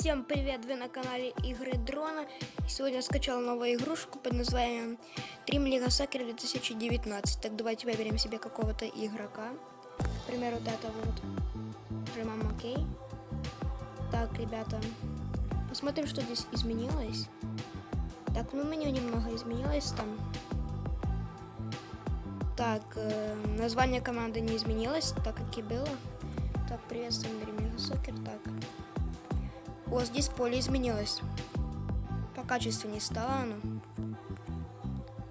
Всем привет! Вы на канале Игры Дрона. Сегодня скачал новую игрушку под названием Dream League Soccer 2019. Так давайте выберем себе какого-то игрока. К примеру, вот этого вот. Нажимаем ОК. Так, ребята, посмотрим, что здесь изменилось. Так, ну меню немного изменилось там. Так, э, название команды не изменилось, так как и было. Так, приветствуем Dream League Soccer. Так. Вот здесь поле изменилось. По качеству не стало оно.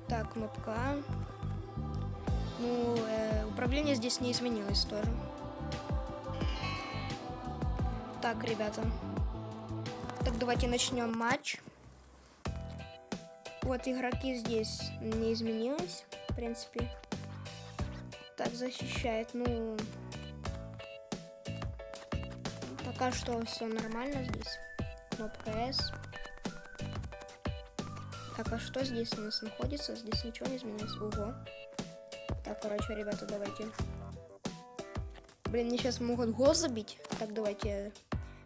Так, кнопка. Ну, э, управление здесь не изменилось тоже. Так, ребята. Так, давайте начнем матч. Вот игроки здесь не изменилось, в принципе. Так, защищает, ну... Пока что все нормально здесь. Кнопка S. Так, а что здесь у нас находится? Здесь ничего не изменилось. Ого. Так, короче, ребята, давайте. Блин, мне сейчас могут гол забить. Так, давайте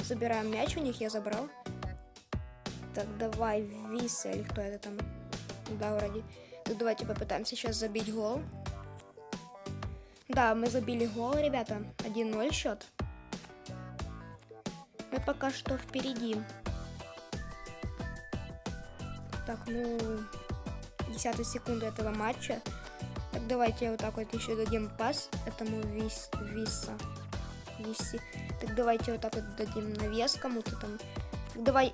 забираем мяч у них, я забрал. Так, давай, Виса или кто это там? Да, вроде. Так, давайте попытаемся сейчас забить гол. Да, мы забили гол, ребята. 1-0 счет. Мы пока что впереди. Так, ну, 10 секунды этого матча. Так, давайте вот так вот еще дадим пас этому Вис, Виса. Виси. Так, давайте вот так вот дадим навес кому-то там. Давай,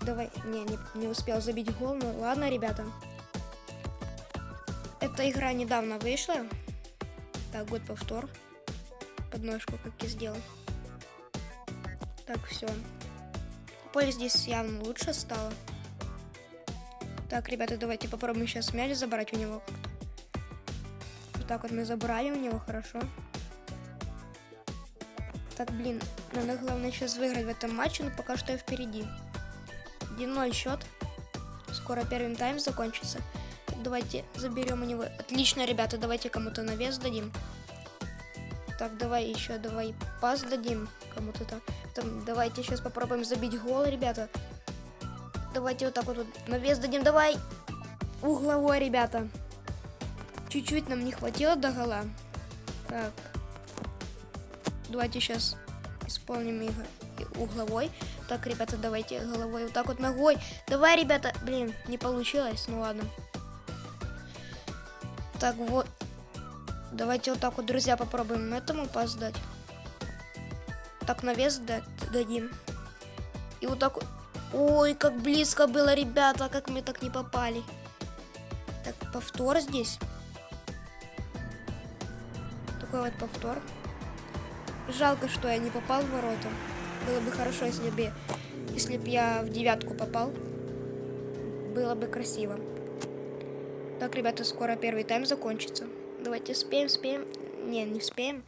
давай, не, не, не успел забить гол, ну ладно, ребята. Эта игра недавно вышла. Так, год повтор. Подножку как я сделал. Так, все. Поле здесь явно лучше стало. Так, ребята, давайте попробуем сейчас мяч забрать у него. Вот так вот мы забрали у него, хорошо. Так, блин, надо главное сейчас выиграть в этом матче, но пока что я впереди. 1-0 счет. Скоро первый тайм закончится. Давайте заберем у него. Отлично, ребята, давайте кому-то навес дадим. Так, давай еще, давай пас дадим кому-то там. там. Давайте сейчас попробуем забить гол, ребята. Давайте вот так вот, вот навес дадим. Давай. Угловой, ребята. Чуть-чуть нам не хватило до гола. Так. Давайте сейчас исполним их угловой. Так, ребята, давайте головой вот так вот ногой. Давай, ребята. Блин, не получилось. Ну ладно. Так, вот. Давайте вот так вот, друзья, попробуем этому пас дать так навес дадим. И вот так Ой, как близко было, ребята, как мы так не попали. Так, повтор здесь. Такой вот повтор. Жалко, что я не попал в ворота. Было бы хорошо, если бы, если бы я в девятку попал. Было бы красиво. Так, ребята, скоро первый тайм закончится. Давайте спеем, спеем. Не, не спеем.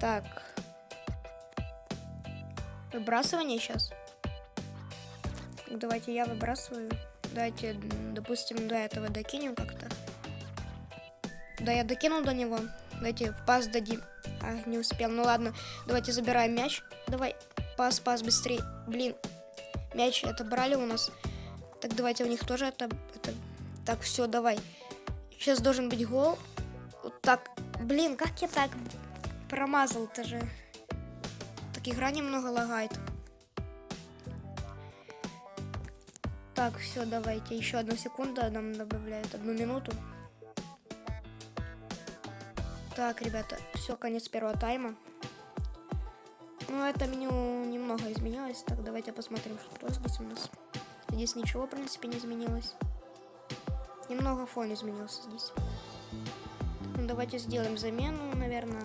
Так, Выбрасывание сейчас. Давайте я выбрасываю. Давайте, допустим, до этого докинем как-то. Да, я докинул до него. Давайте пас дадим. А, не успел. Ну ладно, давайте забираем мяч. Давай, пас, пас, быстрее. Блин, мяч это брали у нас. Так, давайте у них тоже это... это... Так, все, давай. Сейчас должен быть гол. Вот так. Блин, как я так промазал-то же так игра немного лагает. Так, все, давайте. Еще одну секунду нам добавляют. Одну минуту. Так, ребята, все, конец первого тайма. Ну, это меню немного изменилось. Так, давайте посмотрим, что здесь у нас. Здесь ничего, в принципе, не изменилось. Немного фон изменился здесь. Ну, давайте сделаем замену, наверное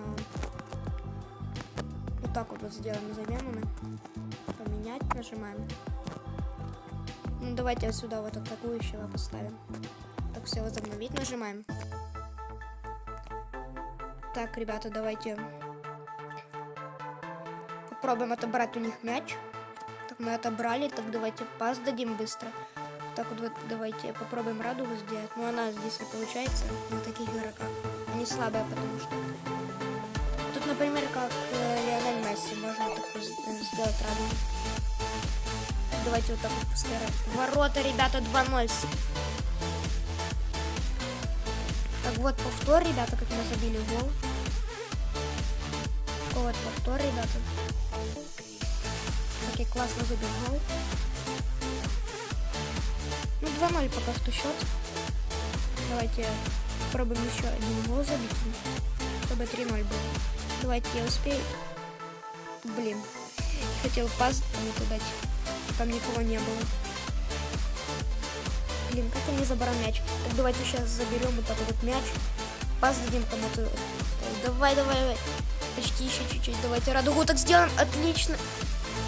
так вот, вот сделаем замену. Поменять нажимаем. Ну, давайте вот сюда вот атакующего поставим. Так, все, возобновить нажимаем. Так, ребята, давайте попробуем отобрать у них мяч. Так, мы отобрали, так давайте пас дадим быстро. Так вот, вот давайте попробуем радугу сделать. Но она здесь не получается на таких игроках. Они слабые, потому что например, как э, Лионель Месси, можно так сделать радугу. давайте вот так вот постараем. Ворота, ребята, 2-0. Так, вот повтор, ребята, как мы забили гол. Вот повтор, ребята. Окей, классно забил гол. Ну, 2-0 пока что счет. Давайте попробуем еще один гол забить, чтобы 3-0 было. Давайте я успею. Блин, хотел пас кому-то дать. Там никого не было. Блин, как я не забрал мяч? Так давайте сейчас заберем вот такой вот мяч. Пас дадим кому-то. Давай, давай, давай. Почти еще чуть-чуть. Давайте радугу так сделаем. Отлично.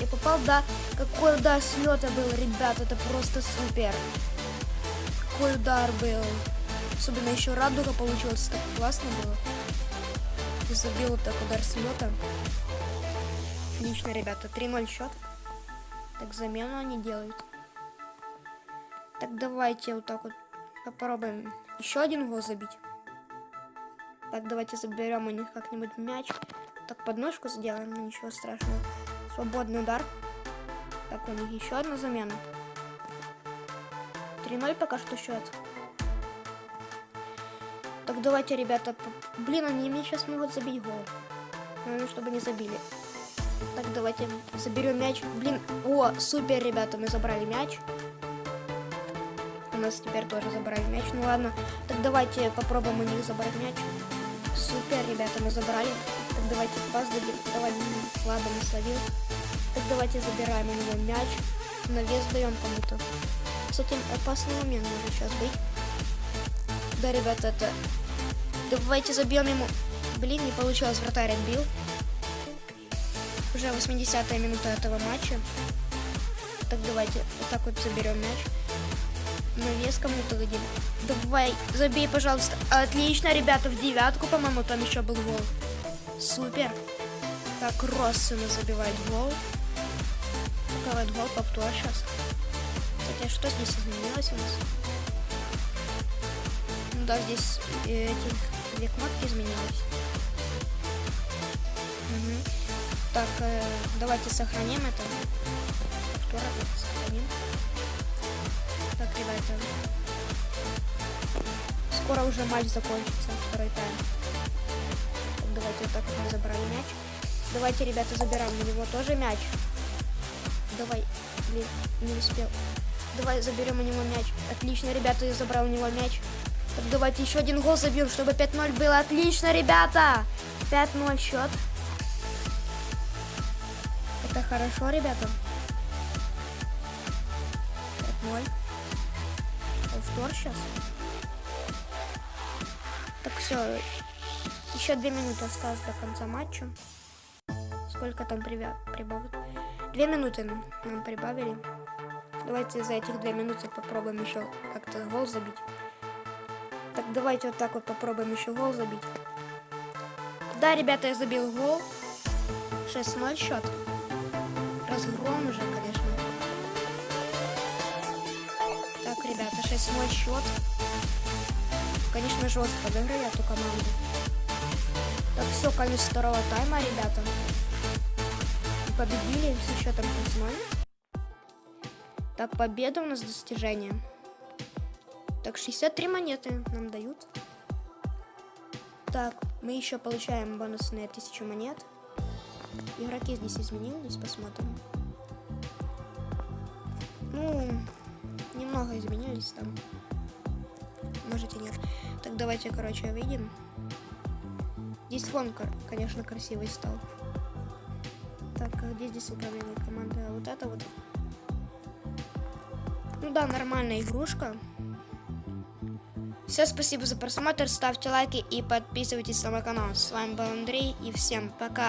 Я попал, да. Какой удар с лета был, ребят. Это просто супер. Какой удар был. Особенно еще радуга получилась. Так классно было. Забил вот так удар с лета. Отлично, ребята. 3-0 счет. Так, замену они делают. Так, давайте вот так вот попробуем еще один гол забить. Так, давайте заберем у них как-нибудь мяч. Так, подножку сделаем, ну, ничего страшного. Свободный удар. Так, у них еще одна замена. 3-0 пока что счет. Так, давайте, ребята. Блин, они мне сейчас могут забить гол. Ну, чтобы не забили. Так, давайте заберем мяч. Блин, о, супер, ребята, мы забрали мяч. У нас теперь тоже забрали мяч. Ну ладно, так давайте попробуем у них забрать мяч. Супер, ребята, мы забрали. Так давайте пас дадим. Давай, ладно, не словил. Так давайте забираем у него мяч. На вес даем кому-то. Кстати, опасный момент может сейчас быть. Да, ребята, это... Давайте забьем ему. Блин, не получилось, вратарь отбил. Уже 80-я минута этого матча. Так давайте вот так вот заберем мяч. На вес кому-то дадим. Давай, забей, пожалуйста. Отлично, ребята, в девятку, по-моему, там еще был гол. Супер. Так, Россина забивает гол. Такой гол, повтор сейчас. А что здесь изменилось у нас? Да, здесь э, эти две кнопки изменились. Угу. Так, э, давайте сохраним это. Повтор сохраним. Так, ребята. Скоро уже матч закончится, второй тайм. Так, давайте вот так мы забрали мяч. Давайте, ребята, забираем у него тоже мяч. Давай, блин, не успел. Давай заберем у него мяч. Отлично, ребята, я забрал у него мяч. Так, давайте еще один гол забьем, чтобы 5-0 было. Отлично, ребята! 5-0 счет. Это хорошо, ребята. 5-0. Повтор сейчас. Так, все. Еще две минуты осталось до конца матча. Сколько там прибавят? Две минуты нам прибавили. Давайте за этих две минуты попробуем еще как-то гол забить. Давайте вот так вот попробуем еще гол забить. Да, ребята, я забил гол. 6-0 счет разгром уже, конечно. Так, ребята, 6-0 счет. Конечно, жестко подыграли эту команду. Так, все, конец второго тайма, ребята. Победили со счетом 6-0. Так, победа у нас достижение. Так, 63 монеты нам дают. Так, мы еще получаем бонусные 1000 монет. Игроки здесь изменились, посмотрим. Ну, немного изменились там. Можете нет. Так, давайте, короче, выйдем. Здесь фон, конечно, красивый стал. Так, а где здесь управление команды? А вот это вот. Ну да, нормальная игрушка. Все, спасибо за просмотр, ставьте лайки и подписывайтесь на мой канал. С вами был Андрей и всем пока.